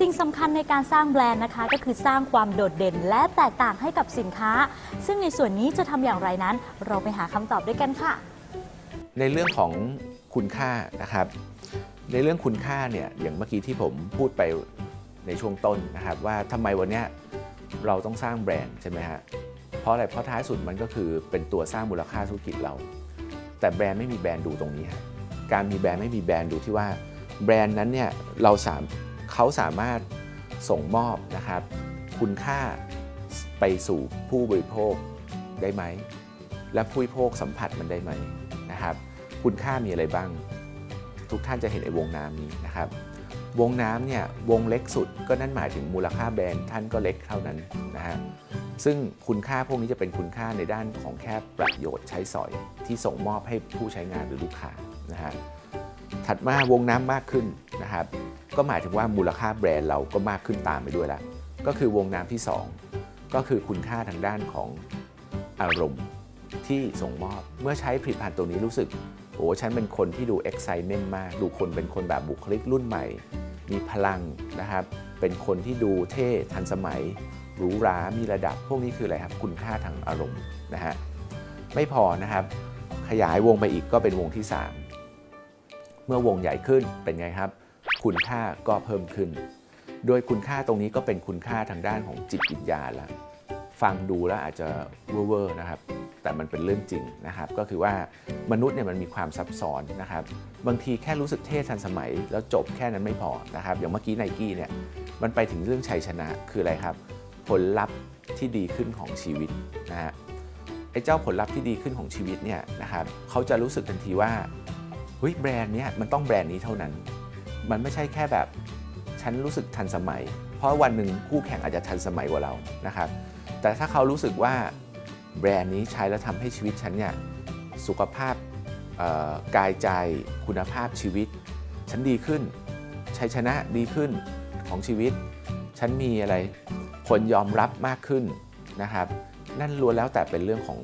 สิ่งสำคัญในการสร้างแบรนด์นะคะ ก็คือสร้างความโดดเด่นและแตกต่างให้กับสินค้า ซึ่งในส่วนนี้จะทำอย่างไรนั้น เราไปหาคำตอบด้วยกันค่ะ ในเรื่องของคุณค่านะครับ ในเรื่องคุณค่าเนี่ยอย่างเมื่อกี้ที่ผมพูดไปในช่วงต้นนะครับ ว่าทำไมวันนี้เราต้องสร้างแบรนด์ใช่ไหมฮะเพราะอะไรเพราะท้ายสุดมันก็คือเป็นตัวสร้างมูลค่าธุรกิจเรา แต่แบรนด์ไม่มีแบรนด์ดูตรงนี้ฮะการมีแบรนด์ไม่มีแบรนด์ดูที่ว่าแบรนด์นั้นเนี่ยเราสาม เขาสามารถส่งมอบนะครับคุณค่าไปสู่ผู้บริโภคได้ไหม และผู้บริโภคสัมผัสมันได้ไหมนะครับ คุณค่ามีอะไรบ้าง ทุกท่านจะเห็นไอ้วงน้ำนี้นะครับ วงน้ำเนี่ยวงเล็กสุดก็นั่นหมายถึงมูลค่าแบรนด์ท่านก็เล็กเท่านั้นนะฮะซึ่งคุณค่าพวกนี้จะเป็นคุณค่าในด้านของแค่ประโยชน์ใช้สอยที่ส่งมอบให้ผู้ใช้งานหรือลูกค้านะฮะ ถัดมาวงน้ำมากขึ้นนะครับ ก็หมายถึงว่ามูลค่าแบรนด์เราก็มากขึ้นตามไปด้วยละก็คือวงน้ำที่ 2 ก็คือคุณค่าทางด้านของอารมณ์ที่ส่งมอบเมื่อใช้ผลิตภัณฑ์ตัวนี้รู้สึกโอ้ฉันเป็นคนที่ดู excitement มาก ดูคนเป็นคนแบบบุคลิกรุ่นใหม่ มีพลังนะครับ เป็นคนที่ดูเท่ทันสมัยหรูหรามีระดับพวกนี้คืออะไรครับ คุณค่าทางอารมณ์นะฮะไม่พอนะครับ ขยายวงไปอีกก็เป็นวงที่ 3 มื่อวงใหญ่ขึ้นเป็นไงครับ คุณค่าก็เพิ่มขึ้น โดยคุณค่าตรงนี้ก็เป็นคุณค่าทางด้านของจิตวิญญาณแล้วฟังดูแล้วอาจจะเวอร์นะครับ แต่มันเป็นเรื่องจริงนะครับ ก็คือว่ามนุษย์เนี่ยมันมีความซับซ้อนนะครับ บางทีแค่รู้สึกเท่ทันสมัย แล้วจบแค่นั้นไม่พอนะครับ อย่างเมื่อกี้ไนกี้เนี่ยมันไปถึงเรื่องชัยชนะคืออะไรครับ ผลลัพธ์ที่ดีขึ้นของชีวิตนะฮะไอ้เจ้าผลลัพธ์ที่ดีขึ้นของชีวิตเนี่ยนะครับเขาจะรู้สึกทันทีว่า เฮ้ยแบรนด์นี้มันต้องแบรนด์นี้เท่านั้น มันไม่ใช่แค่แบบฉันรู้สึกทันสมัย เพราะวันหนึ่งคู่แข่งอาจจะทันสมัยกว่าเรานะครับแต่ถ้าเขารู้สึกว่าแบรนด์นี้ใช้แล้วทำให้ชีวิตฉันเนี่ยสุขภาพกายใจคุณภาพชีวิต ฉันดีขึ้นชัยชนะดีขึ้นของชีวิต ฉันมีอะไรคนยอมรับมากขึ้นนะครับ นั่นล้วนแล้วแต่เป็นเรื่องของ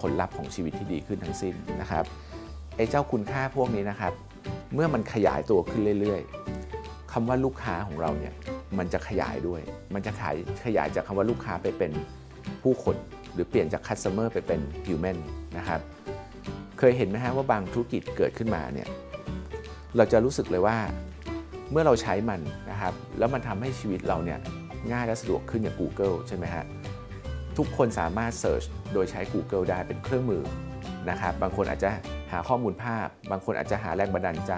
ผลลัพธ์ของชีวิตที่ดีขึ้นทั้งสิ้นนะครับ ไอ้เจ้าคุณค่าพวกนี้นะครับ เมื่อมันขยายตัวขึ้นเรื่อยๆคำว่าลูกค้าของเราเนี่ยมันจะขยายด้วย มันจะขายขยายจากคำว่าลูกค้าไปเป็นผู้คน หรือเปลี่ยนจาก customer ไปเป็น human นะครับเคยเห็นไหมฮะว่าบางธุรกิจเกิดขึ้นมาเนี่ยเราจะรู้สึกเลยว่าเมื่อเราใช้มันนะครับ แล้วมันทำให้ชีวิตเราเนี่ยง่ายและสะดวกขึ้นอย่าง Google ใช่ไหมฮะทุกคนสามารถ Search โดยใช้ Google ได้เป็นเครื่องมือ นะครับ บางคนอาจจะหาข้อมูลภาพ บางคนอาจจะหาแรงบันดาลใจ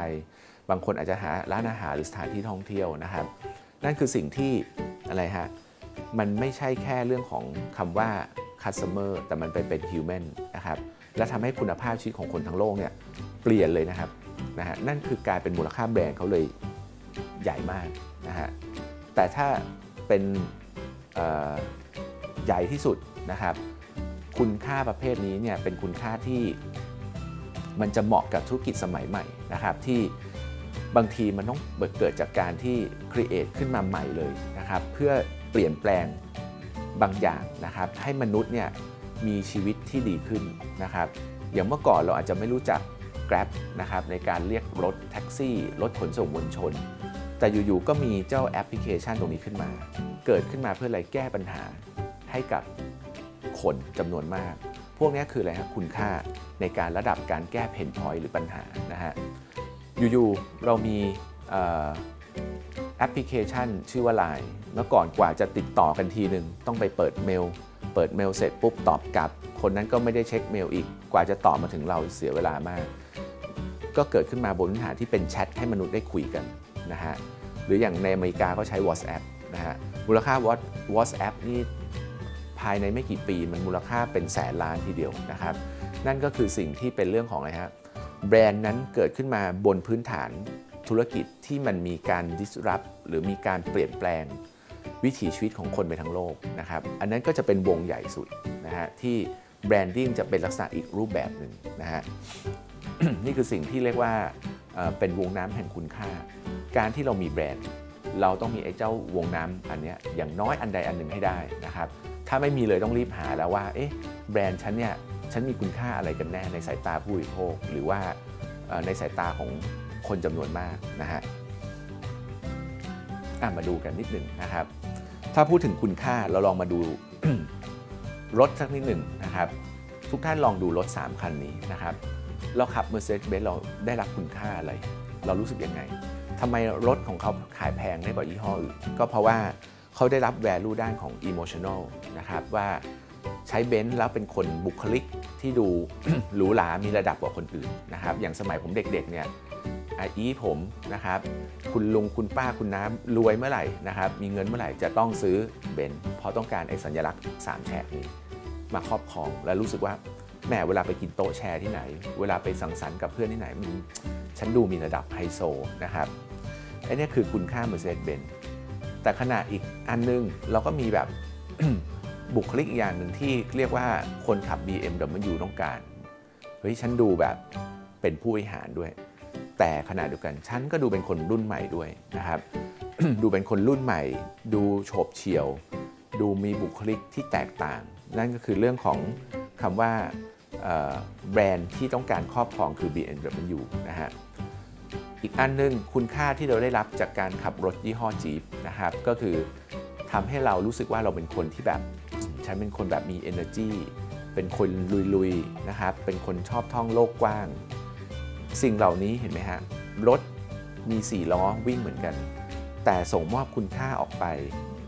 บางคนอาจจะหาร้านอาหารหรือสถานที่ท่องเที่ยวนะครับ นั่นคือสิ่งที่อะไรฮะ มันไม่ใช่แค่เรื่องของคำว่า customer แต่มันไปเป็น human นะครับ และทำให้คุณภาพชีวิตของคนทั้งโลกเนี่ยเปลี่ยนเลยนะครับนะฮะ นั่นคือกลายเป็นมูลค่าแบรนด์เขาเลยใหญ่มากนะฮะ แต่ถ้าเป็นใหญ่ที่สุดนะครับ คุณค่าประเภทนี้เนี่ยเป็นคุณค่าที่มันจะเหมาะกับธุรกิจสมัยใหม่นะครับ ที่บางทีมันต้องเกิดจากการที่ create ขึ้นมาใหม่เลยนะครับ เพื่อเปลี่ยนแปลงบางอย่างนะครับ ให้มนุษย์เนี่ยมีชีวิตที่ดีขึ้นนะครับ อย่างเมื่อก่อนเราอาจจะไม่รู้จัก Grab นะครับในการเรียกรถแท็กซี่ รถขนส่งมวลชน แต่อยู่ๆก็มีเจ้าแอปพลิเคชันตรงนี้ขึ้นมา เกิดขึ้นมาเพื่ออะไรแก้ปัญหาให้กับ คนจำนวนมาก พวกนี้คืออะไรครับคุณค่าในการระดับการแก้ pain point หรือปัญหานะฮะอยู่ๆเรามีแอปพลิเคชันชื่อว่า Line เมื่อก่อนกว่าจะติดต่อกันทีหนึ่งต้องไปเปิดเมล เปิดเมลเสร็จปุ๊บตอบกลับ คนนั้นก็ไม่ได้เช็คเมลอีก กว่าจะตอบมาถึงเราเสียเวลามาก ก็เกิดขึ้นมาบนพื้นฐานที่เป็นแชทให้มนุษย์ได้คุยกันนะฮะ หรืออย่างในอเมริกาก็ใช้ WhatsApp นะฮะ มูลค่า WhatsApp นี่ ภายในไม่กี่ปีมันมูลค่าเป็นแสนล้านทีเดียวนะครับ นั่นก็คือสิ่งที่เป็นเรื่องของอะไรฮะแบรนด์นั้นเกิดขึ้นมาบนพื้นฐานธุรกิจที่มันมีการ disrupt หรือมีการเปลี่ยนแปลงวิถีชีวิตของคนไปทั้งโลกนะครับ อันนั้นก็จะเป็นวงใหญ่สุดนะฮะที่แบรนดิ้งจะเป็นลักษณะอีกรูปแบบหนึ่งนะฮะนี่คือสิ่งที่เรียกว่าเป็นวงน้ำแห่งคุณค่า การที่เรามีแบรนด์ เราต้องมีไอ้เจ้าวงน้ำอันนี้อย่างน้อยอันใดอันหนึ่งให้ได้นะครับ ถ้าไม่มีเลยต้องรีบหาแล้วว่าเอ๊ะแบรนด์ฉันเนี่ยฉันมีคุณค่าอะไรกันแน่ในสายตาผู้บริโภค หรือว่าในสายตาของคนจำนวนมากนะฮะะมาดูกันนิดหนึ่งนะครับ ถ้าพูดถึงคุณค่าเราลองมาดูรถสักนิดหนึ่งนะครับ ทุกท่านลองดูรถ 3 คันนี้นะครับ เราขับ Mercedes-Benz เราได้รับคุณค่าอะไร เรารู้สึกยังไงทำไมรถของเขาขายแพงได้กว่ายี่ห้ออื่นก็เพราะว่า เขาได้รับ value ด้านของ emotional นะครับว่าใช้เบนซ์แล้วเป็นคนบุคลิกที่ดูหรูหรา มีระดับกว่าคนอื่นนะครับ อย่างสมัยผมเด็กๆเนี่ยอาอี๊ผมนะครับ คุณลุงคุณป้าคุณน้ารวยเมื่อไหร่นะครับ มีเงินเมื่อไหร่จะต้องซื้อเบนซ์เพราะต้องการไอ้สัญลักษณ์สามแฉกนี้มาครอบครองและรู้สึกว่าแหมเวลาไปกินโต๊ะแชร์ที่ไหน เวลาไปสังสรรค์กับเพื่อนที่ไหนมันฉันดูมีระดับไฮโซนะครับไอ้เนี่คือคุณค่า Mercedes-Benz แต่ขณะอีกอันนึงเราก็มีแบบบุคลิกอีกอย่างหนึ่งที่เรียกว่าคนขับ BMW ต้องการเฮ้ยฉันดูแบบเป็นผู้บริหารด้วย แต่ขณะเดียวกันฉันก็ดูเป็นคนรุ่นใหม่ด้วยนะครับ ดูเป็นคนรุ่นใหม่ ดูโฉบเฉี่ยว ดูมีบุคลิกที่แตกต่าง นั่นก็คือเรื่องของคำว่าแบรนด์ที่ต้องการครอบครองคือ BMW นะฮะ อีกอันหนึงคุณค่าที่เราได้รับจากการขับรถยี่ห้อจีปนะครับก็คือทำให้เรารู้สึกว่าเราเป็นคนที่แบบฉันเป็นคนแบบมี energy เป็นคนลุยๆนะครับเป็นคนชอบท่องโลกกว้าง สิ่งเหล่านี้เห็นไหมฮะรถมี4ล้อวิ่งเหมือนกัน แต่ส่งมอบคุณค่าออกไป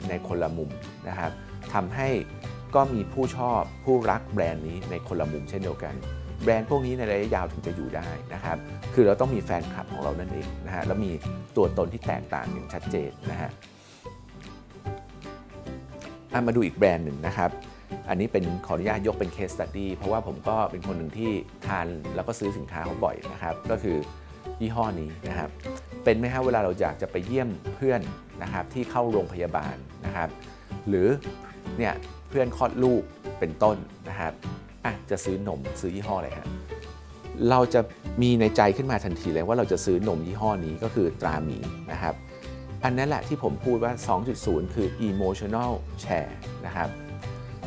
ในคนละมุมนะครับทำให้ก็มีผู้ชอบผู้รักแบรนด์นี้ในคนละมุมเช่นเดียวกัน แบรนด์พวกนี้ในระยะยาวถึงจะอยู่ได้นะครับ คือเราต้องมีแฟนคลับของเรานั่นเองนะฮะแล้วมีตัวตนที่แตกต่างอย่างชัดเจนนะฮะมาดูอีกแบรนด์หนึ่งนะครับ อันนี้เป็นขออนุญาตยกเป็น case study เพราะว่าผมก็เป็นคนหนึ่งที่ทานแล้วก็ซื้อสินค้าเขาบ่อยนะครับ ก็คือยี่ห้อนี้นะครับ เป็นไหมฮะเวลาเราอยากจะไปเยี่ยมเพื่อนนะครับที่เข้าโรงพยาบาลนะครับ หรือเนี่ยเพื่อนคลอดลูกเป็นต้นนะครับ อะจะซื้อนมซื้อยี่ห้ออะไรฮะเราจะมีในใจขึ้นมาทันทีเลยว่าเราจะซื้อนมยี่ห้อนี้ก็คือตราหมีนะครับอันนั้นแหละที่ผมพูดว่า 2.0 คือ emotional share นะครับ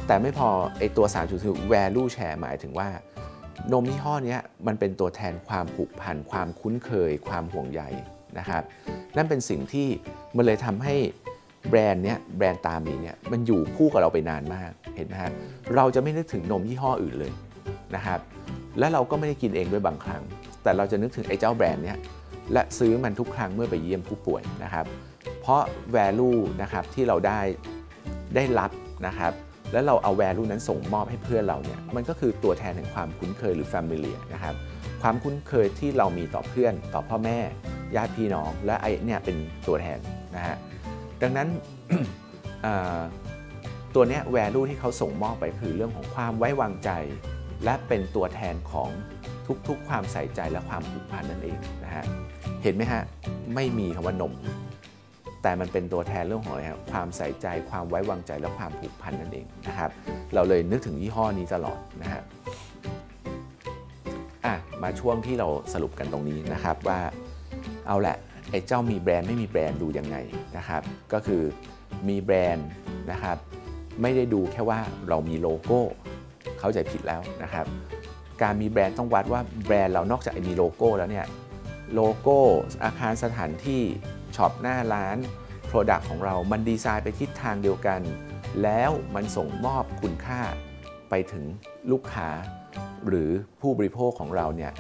แต่ไม่พอไอตัว 3.0 คือ value share หมายถึงว่านมยี่ห้อนี้มันเป็นตัวแทนความผูกพัน ความคุ้นเคย ความห่วงใยนะครับ นั่นเป็นสิ่งที่มันเลยทำให้ แบรนด์เนี้ยแบรนด์ตามีเนี่ยมันอยู่คู่กับเราไปนานมากเห็นไหมฮะเราจะไม่นึกถึงนมยี่ห้ออื่นเลยนะครับและเราก็ไม่ได้กินเองด้วยบางครั้ง แต่เราจะนึกถึงไอ้เจ้าแบรนด์เนี้ยและซื้อมันทุกครั้งเมื่อไปเยี่ยมผู้ป่วยนะครับ เพราะ value นะครับที่เราได้ได้รับนะครับแล้วเราเอา value นั้นส่งมอบให้เพื่อนเราเนี่ยมันก็คือตัวแทนแห่งความคุ้นเคยหรือ familiar นะครับความคุ้นเคยที่เรามีต่อเพื่อนต่อพ่อแม่ญาติพี่น้อง และไอ้เนี่ยเป็นตัวแทนนะฮะ ดังนั้นตัวนี้ย value ที่เขาส่งมอบไปคือเรื่องของความไว้วางใจ และเป็นตัวแทนของทุกๆ ความใส่ใจและความผูกพันนั่นเองนะฮะเห็นไหมฮะไม่มีคำว่านม แต่มันเป็นตัวแทนเรื่องของอะไรครับความใส่ใจ ความไว้วางใจและความผูกพันนั่นเองนะครับ เราเลยนึกถึงยี่ห้อนี้ตลอดนะฮะอะมาช่วงที่เราสรุปกันตรงนี้นะครับว่าเอาแหละ ไอ้เจ้ามีแบรนด์ไม่มีแบรนด์ดูยังไงนะครับ ก็คือมีแบรนด์นะครับไม่ได้ดูแค่ว่าเรามีโลโก้ เข้าใจผิดแล้วนะครับ การมีแบรนด์ต้องวัดว่าแบรนด์เรานอกจากมีโลโก้แล้วเนี่ยโลโก้อาคารสถานที่ shop หน้าร้าน Product ของเรา มันดีไซน์ไปทิศทางเดียวกัน แล้วมันส่งมอบคุณค่าไปถึงลูกค้า หรือผู้บริโภคของเราเนี่ย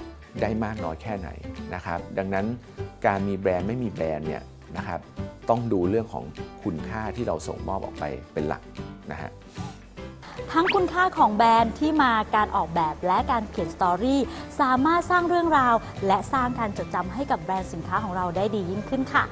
ได้มากน้อยแค่ไหนนะครับ ดังนั้นการมีแบรนด์ไม่มีแบรนด์เนี่ยนะครับต้องดูเรื่องของคุณค่าที่เราส่งมอบออกไปเป็นหลักนะฮะทั้งคุณค่าของแบรนด์ที่มาการออกแบบและการเขียน storyสามารถสร้างเรื่องราว และสร้างการจดจำให้กับแบรนด์สินค้าของเราได้ดียิ่งขึ้นค่ะ